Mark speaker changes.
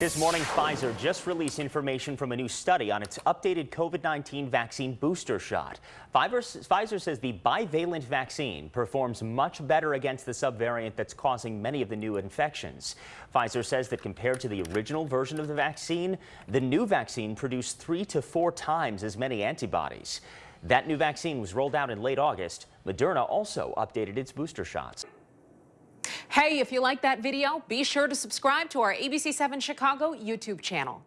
Speaker 1: This morning, Pfizer just released information from a new study on its updated COVID-19 vaccine booster shot. Pfizer says the bivalent vaccine performs much better against the subvariant that's causing many of the new infections. Pfizer says that compared to the original version of the vaccine, the new vaccine produced three to four times as many antibodies. That new vaccine was rolled out in late August. Moderna also updated its booster shots.
Speaker 2: Hey, if you like that video, be sure to subscribe to our ABC7 Chicago YouTube channel.